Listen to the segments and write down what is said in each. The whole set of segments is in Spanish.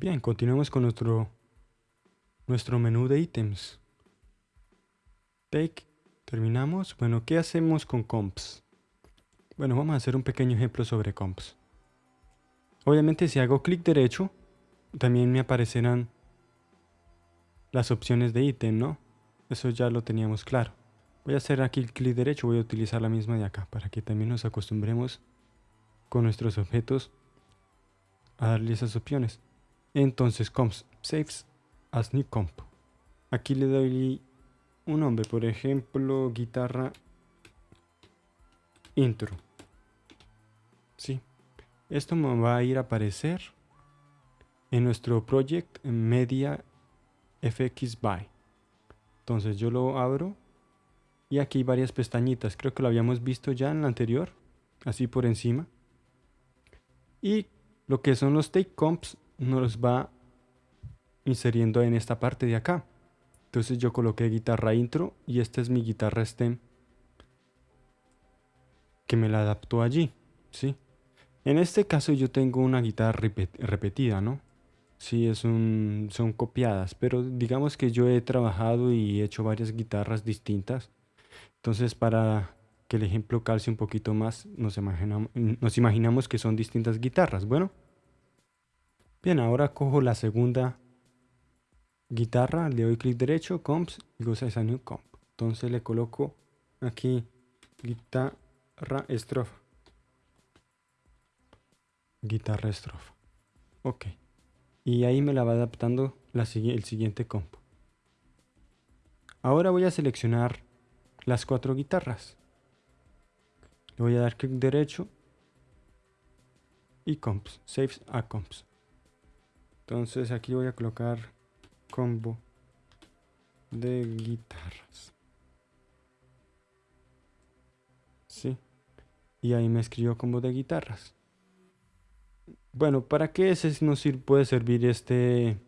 Bien, continuemos con nuestro, nuestro menú de ítems. Take, terminamos. Bueno, ¿qué hacemos con comps? Bueno, vamos a hacer un pequeño ejemplo sobre comps. Obviamente si hago clic derecho, también me aparecerán las opciones de ítem, ¿no? Eso ya lo teníamos claro. Voy a hacer aquí el clic derecho, voy a utilizar la misma de acá, para que también nos acostumbremos con nuestros objetos a darle esas opciones. Entonces comps saves as new comp. Aquí le doy un nombre, por ejemplo, guitarra intro. Sí. Esto me va a ir a aparecer en nuestro project media fx by. Entonces yo lo abro y aquí hay varias pestañitas. Creo que lo habíamos visto ya en la anterior, así por encima. Y lo que son los take comps nos va inseriendo en esta parte de acá. Entonces yo coloqué guitarra intro y esta es mi guitarra stem que me la adaptó allí, ¿sí? En este caso yo tengo una guitarra repetida, ¿no? Sí, es un, son copiadas, pero digamos que yo he trabajado y he hecho varias guitarras distintas. Entonces para que el ejemplo calce un poquito más, nos imaginamos, nos imaginamos que son distintas guitarras. Bueno, Bien, ahora cojo la segunda guitarra, le doy clic derecho, comps, y goza esa new comp. Entonces le coloco aquí guitarra estrofa. Guitarra estrofa. Ok. Y ahí me la va adaptando la, el siguiente comp. Ahora voy a seleccionar las cuatro guitarras. Le voy a dar clic derecho y comps, saves a comps. Entonces aquí voy a colocar combo de guitarras. Sí. Y ahí me escribió combo de guitarras. Bueno, ¿para qué ese nos puede servir este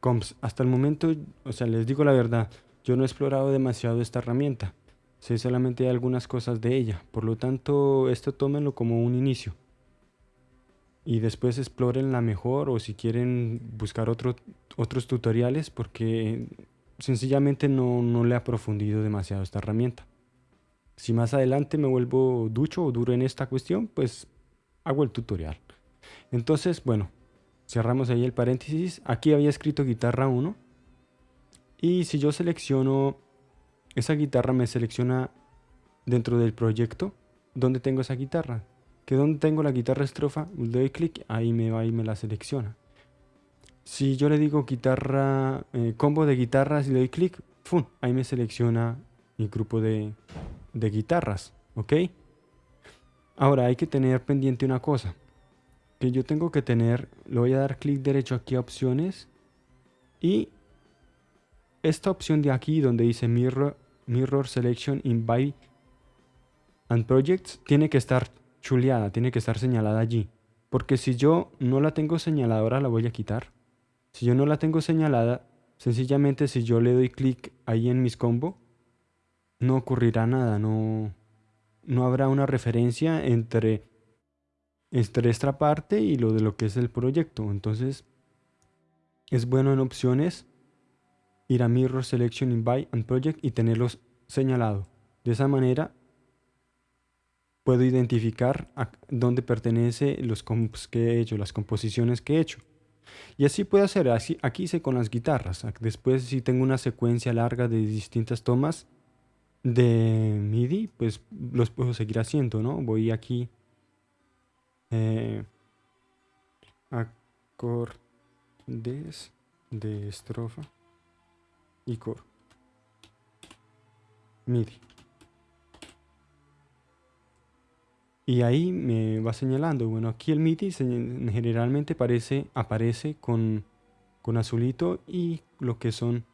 comps? Hasta el momento, o sea, les digo la verdad, yo no he explorado demasiado esta herramienta. Sé solamente algunas cosas de ella. Por lo tanto, esto tómenlo como un inicio y después exploren la mejor o si quieren buscar otro, otros tutoriales porque sencillamente no, no le ha profundido demasiado esta herramienta. Si más adelante me vuelvo ducho o duro en esta cuestión, pues hago el tutorial. Entonces, bueno, cerramos ahí el paréntesis. Aquí había escrito guitarra 1. Y si yo selecciono esa guitarra, me selecciona dentro del proyecto donde tengo esa guitarra que donde tengo la guitarra estrofa, le doy clic, ahí me va y me la selecciona. Si yo le digo guitarra, eh, combo de guitarras y le doy clic, ahí me selecciona mi grupo de, de guitarras, ¿ok? Ahora hay que tener pendiente una cosa, que yo tengo que tener, le voy a dar clic derecho aquí a opciones y esta opción de aquí donde dice Mirror, mirror Selection in By and Projects tiene que estar chuleada, tiene que estar señalada allí. Porque si yo no la tengo señalada, ahora la voy a quitar. Si yo no la tengo señalada, sencillamente si yo le doy clic ahí en mis combo, no ocurrirá nada, no, no habrá una referencia entre, esta parte y lo de lo que es el proyecto. Entonces, es bueno en opciones ir a Mirror Selection in By and Project y tenerlos señalado. De esa manera puedo identificar a dónde pertenece los comps que he hecho, las composiciones que he hecho. Y así puedo hacer, así, aquí hice con las guitarras. Después si tengo una secuencia larga de distintas tomas de MIDI, pues los puedo seguir haciendo, ¿no? Voy aquí eh, acordes de estrofa y coro. MIDI. Y ahí me va señalando, bueno, aquí el MIDI generalmente aparece, aparece con, con azulito y lo que son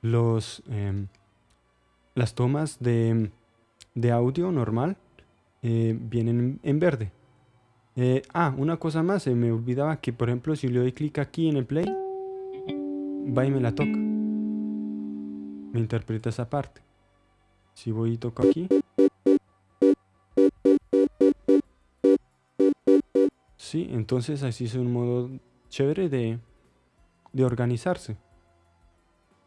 los, em, las tomas de, audio normal eh, vienen en verde. Eh, ah, una cosa más, me olvidaba que por ejemplo si le doy clic aquí en el play, va y me la toca. Me interpreta esa parte. Si voy y toco aquí, Sí, entonces así es un modo chévere de, de organizarse.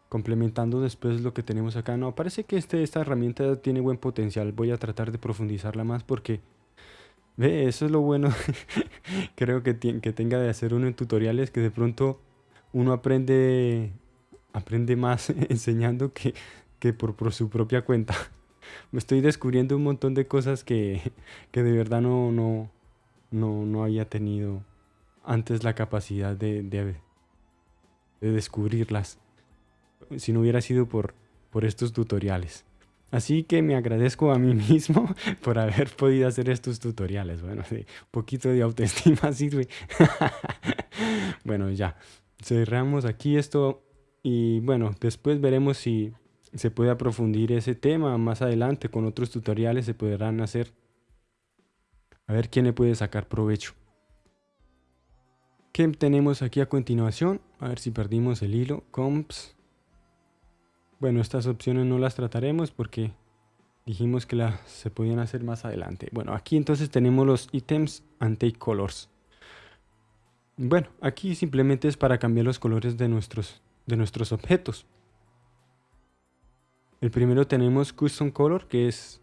Complementando después lo que tenemos acá. No, parece que este, esta herramienta tiene buen potencial. Voy a tratar de profundizarla más porque... Ve, eso es lo bueno. Creo que, que tenga de hacer uno en tutoriales que de pronto uno aprende aprende más enseñando que, que por, por, su propia cuenta. Me estoy descubriendo un montón de cosas que, que de verdad no, no, no, no, había tenido antes la capacidad de, de, de, descubrirlas. Si no hubiera sido por, por estos tutoriales. Así que me agradezco a mí mismo por haber podido hacer estos tutoriales. Bueno, un poquito de autoestima sirve. bueno, ya. Cerramos aquí esto y bueno, después veremos si se puede aprofundir ese tema más adelante con otros tutoriales se podrán hacer. A ver quién le puede sacar provecho. ¿Qué tenemos aquí a continuación? A ver si perdimos el hilo. Comps. Bueno, estas opciones no las trataremos porque dijimos que las se podían hacer más adelante. Bueno, aquí entonces tenemos los ítems and take colors. Bueno, aquí simplemente es para cambiar los colores de nuestros de nuestros objetos. El primero tenemos Custom Color, que es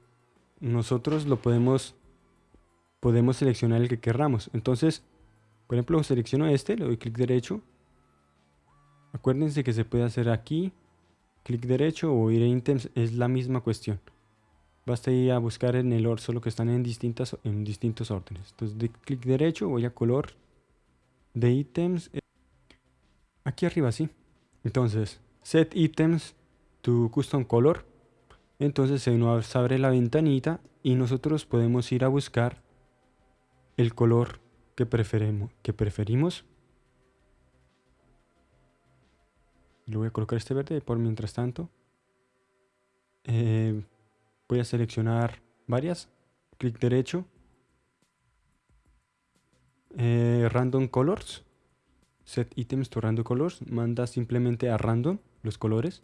nosotros lo podemos podemos seleccionar el que querramos. Entonces, por ejemplo, selecciono este, le doy clic derecho. Acuérdense que se puede hacer aquí, clic derecho o ir a ítems, es la misma cuestión. Basta ir a buscar en el orden, solo que están en, distintas, en distintos órdenes. Entonces, de clic derecho, voy a color de ítems. Aquí arriba, sí. Entonces, set items to custom color. Entonces se nos abre la ventanita y nosotros podemos ir a buscar el color que, que preferimos. Le voy a colocar este verde por mientras tanto. Eh, voy a seleccionar varias. Clic derecho. Eh, random colors set items to random colors, manda simplemente a random los colores.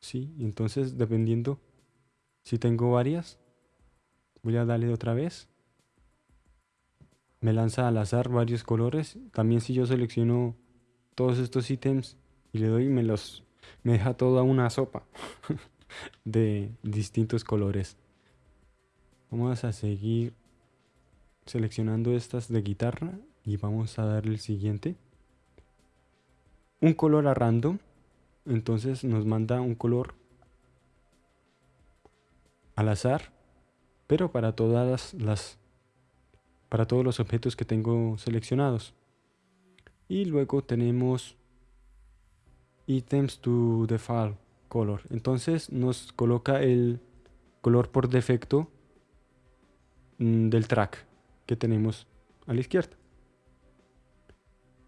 Sí, entonces dependiendo si tengo varias, voy a darle otra vez. Me lanza al azar varios colores. También si yo selecciono todos estos ítems y le doy, me los me deja toda una sopa de distintos colores. Vamos a seguir seleccionando estas de guitarra y vamos a darle el siguiente un color a random. Entonces nos manda un color al azar, pero para todas las para todos los objetos que tengo seleccionados. Y luego tenemos items to default color. Entonces nos coloca el color por defecto mm, del track que tenemos a la izquierda.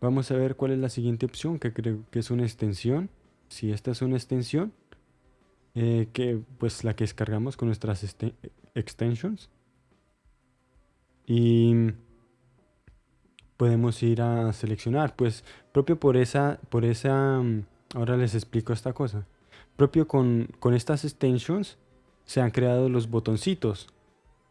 Vamos a ver cuál es la siguiente opción, que creo que es una extensión. Si esta es una extensión, eh, que pues la que descargamos con nuestras extensions. Y podemos ir a seleccionar, pues propio por esa, por esa, mm, ahora les explico esta cosa. Propio con, con estas extensions se han creado los botoncitos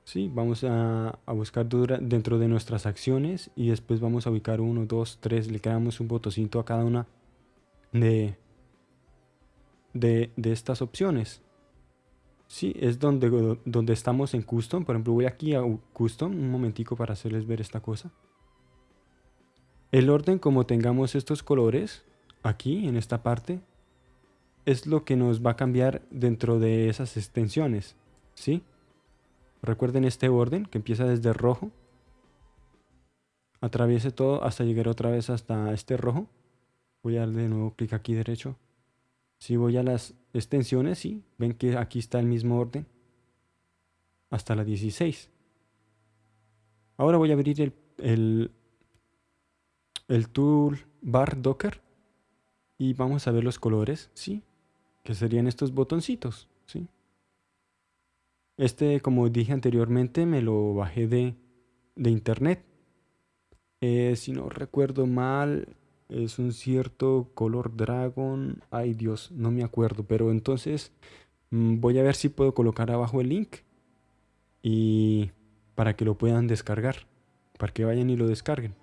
Sí, vamos a, buscar dentro de nuestras acciones y después vamos a ubicar uno, dos, tres, le creamos un botoncito a cada una de, de, estas opciones. Sí, es donde, donde estamos en Custom. Por ejemplo, voy aquí a Custom un momentico para hacerles ver esta cosa. El orden como tengamos estos colores aquí en esta parte es lo que nos va a cambiar dentro de esas extensiones. ¿Sí? Recuerden este orden que empieza desde rojo. Atraviese todo hasta llegar otra vez hasta este rojo. Voy a darle de nuevo clic aquí derecho. Si voy a las extensiones, sí, ven que aquí está el mismo orden. Hasta la 16. Ahora voy a abrir el, el, el tool bar docker. Y vamos a ver los colores, sí. Que serían estos botoncitos, sí. Este, como dije anteriormente, me lo bajé de, internet. Eh, si no recuerdo mal, es un cierto color dragon. Ay Dios, no me acuerdo. Pero entonces mm, voy a ver si puedo colocar abajo el link. Y para que lo puedan descargar. Para que vayan y lo descarguen.